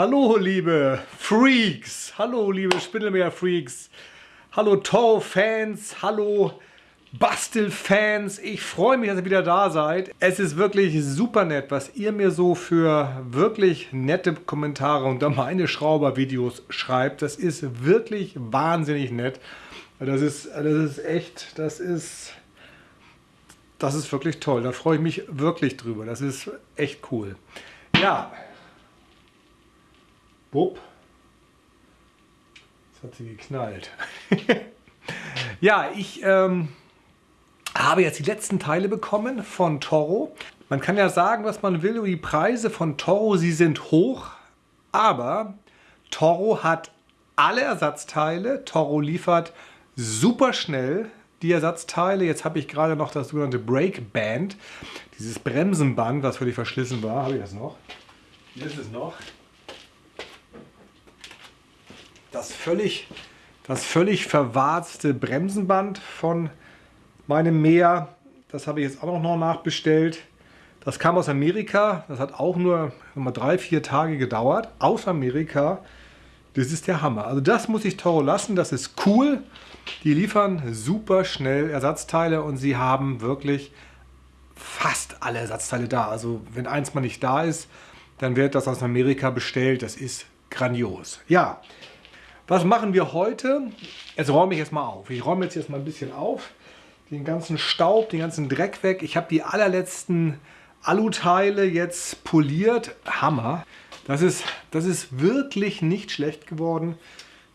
Hallo liebe Freaks, hallo liebe Spindelmeer-Freaks, hallo Toro-Fans, hallo Bastel-Fans. Ich freue mich, dass ihr wieder da seid. Es ist wirklich super nett, was ihr mir so für wirklich nette Kommentare unter meine Schrauber-Videos schreibt. Das ist wirklich wahnsinnig nett. Das ist, das ist echt, das ist, das ist wirklich toll. Da freue ich mich wirklich drüber. Das ist echt cool. Ja, Wupp. Jetzt hat sie geknallt. ja, ich ähm, habe jetzt die letzten Teile bekommen von Toro. Man kann ja sagen, was man will die Preise von Toro. Sie sind hoch, aber Toro hat alle Ersatzteile. Toro liefert super schnell die Ersatzteile. Jetzt habe ich gerade noch das sogenannte Brake Band, dieses Bremsenband, was völlig verschlissen war. Habe ich das noch? Hier ist es noch das völlig, das völlig verwarzte Bremsenband von meinem Meer. Das habe ich jetzt auch noch nachbestellt. Das kam aus Amerika. Das hat auch nur mal drei, vier Tage gedauert. Aus Amerika. Das ist der Hammer. Also das muss ich Toro lassen. Das ist cool. Die liefern super schnell Ersatzteile und sie haben wirklich fast alle Ersatzteile da. Also wenn eins mal nicht da ist, dann wird das aus Amerika bestellt. Das ist grandios. Ja, was machen wir heute? Jetzt räume ich jetzt mal auf. Ich räume jetzt erstmal ein bisschen auf. Den ganzen Staub, den ganzen Dreck weg. Ich habe die allerletzten Aluteile jetzt poliert. Hammer. Das ist, das ist wirklich nicht schlecht geworden.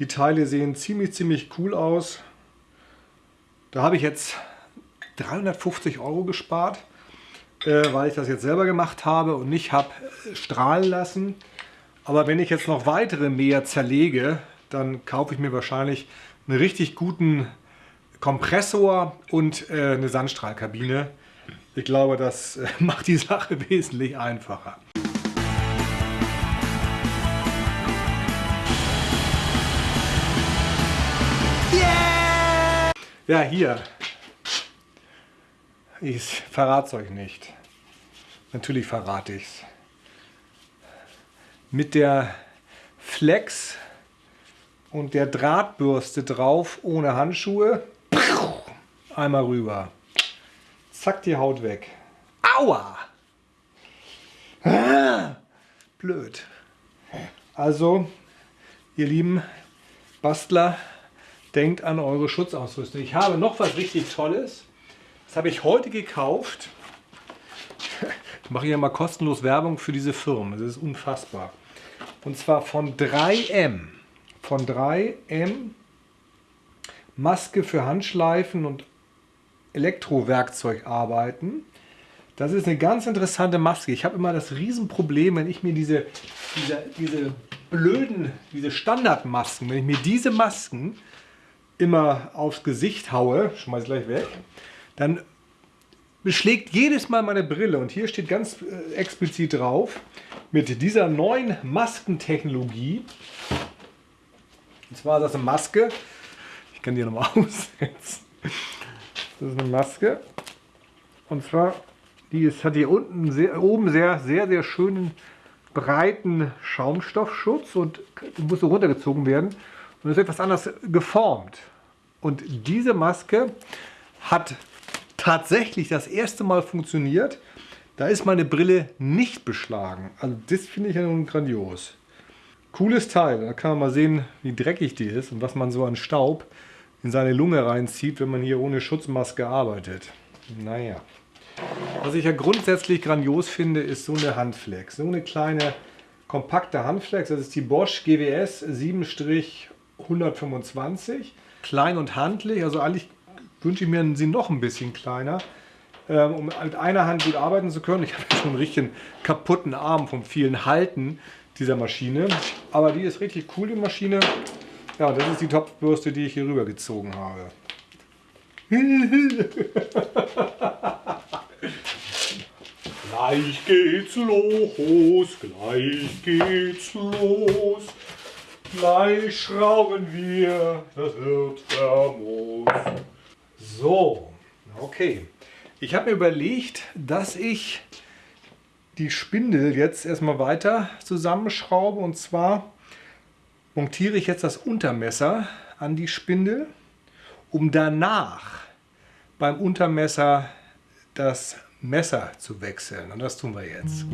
Die Teile sehen ziemlich, ziemlich cool aus. Da habe ich jetzt 350 Euro gespart, äh, weil ich das jetzt selber gemacht habe und nicht habe strahlen lassen. Aber wenn ich jetzt noch weitere mehr zerlege, dann kaufe ich mir wahrscheinlich einen richtig guten Kompressor und äh, eine Sandstrahlkabine. Ich glaube, das äh, macht die Sache wesentlich einfacher. Yeah! Ja, hier. Ich verrate es euch nicht. Natürlich verrate ich es. Mit der Flex und der Drahtbürste drauf ohne Handschuhe. Einmal rüber. Zack, die Haut weg. Aua! Blöd. Also, ihr lieben Bastler, denkt an eure Schutzausrüstung. Ich habe noch was richtig Tolles. Das habe ich heute gekauft. Ich mache hier mal kostenlos Werbung für diese Firmen. Das ist unfassbar. Und zwar von 3M von 3M Maske für Handschleifen und Elektrowerkzeug arbeiten. Das ist eine ganz interessante Maske. Ich habe immer das Riesenproblem, wenn ich mir diese, diese, diese blöden, diese Standardmasken, wenn ich mir diese Masken immer aufs Gesicht haue, schmeiß gleich weg, dann beschlägt jedes Mal meine Brille und hier steht ganz äh, explizit drauf, mit dieser neuen Maskentechnologie und zwar ist das eine Maske. Ich kann die nochmal aussetzen. Das ist eine Maske. Und zwar, die ist, hat hier unten sehr, oben sehr, sehr, sehr schönen breiten Schaumstoffschutz und muss so runtergezogen werden und ist etwas anders geformt. Und diese Maske hat tatsächlich das erste Mal funktioniert. Da ist meine Brille nicht beschlagen. Also das finde ich ja nun grandios. Cooles Teil. Da kann man mal sehen, wie dreckig die ist und was man so an Staub in seine Lunge reinzieht, wenn man hier ohne Schutzmaske arbeitet. Naja. Was ich ja grundsätzlich grandios finde, ist so eine Handflex. So eine kleine, kompakte Handflex. Das ist die Bosch GWS 7-125. Klein und handlich. Also eigentlich wünsche ich mir sie noch ein bisschen kleiner, ähm, um mit einer Hand gut arbeiten zu können. Ich habe schon einen richtigen kaputten Arm vom vielen Halten dieser Maschine. Aber die ist richtig cool, die Maschine. Ja, das ist die Topfbürste, die ich hier rüber gezogen habe. gleich geht's los, gleich geht's los. Gleich schrauben wir, das wird famos. So, okay. Ich habe mir überlegt, dass ich die Spindel jetzt erstmal weiter zusammenschraube und zwar montiere ich jetzt das Untermesser an die Spindel, um danach beim Untermesser das Messer zu wechseln. Und das tun wir jetzt.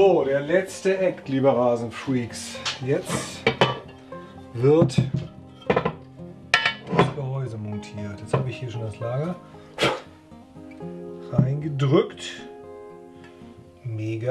So, der letzte Act, liebe Rasenfreaks. Jetzt wird das Gehäuse montiert. Jetzt habe ich hier schon das Lager reingedrückt. Mega.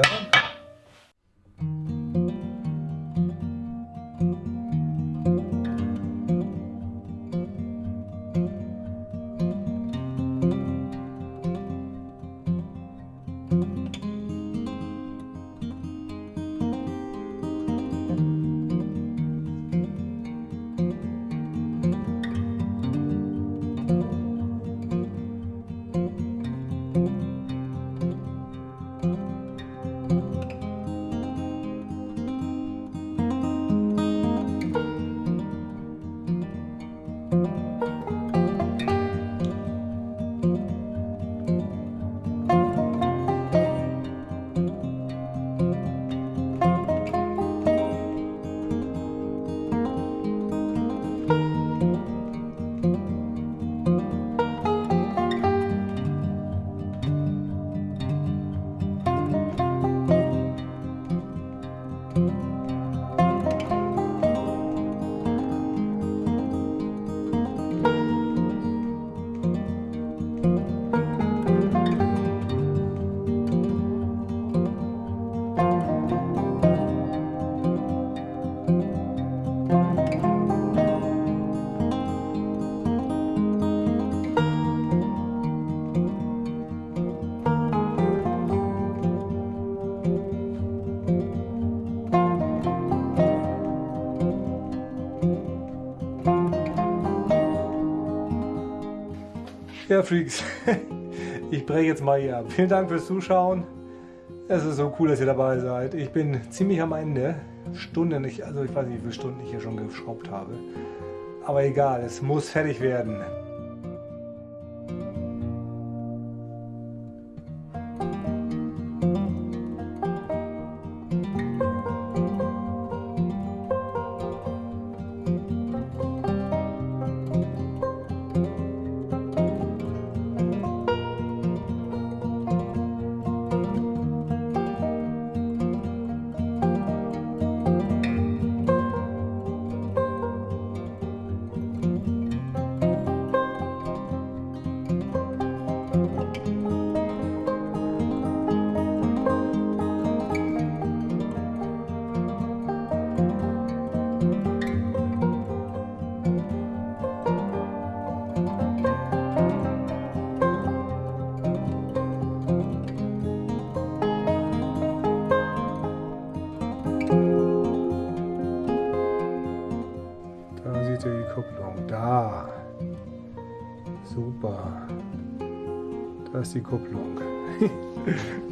Ja, Freaks, ich breche jetzt mal hier ab. Vielen Dank fürs Zuschauen. Es ist so cool, dass ihr dabei seid. Ich bin ziemlich am Ende. Stunden, ich, also ich weiß nicht, wie viele Stunden ich hier schon geschraubt habe. Aber egal, es muss fertig werden. Ist die Kupplung.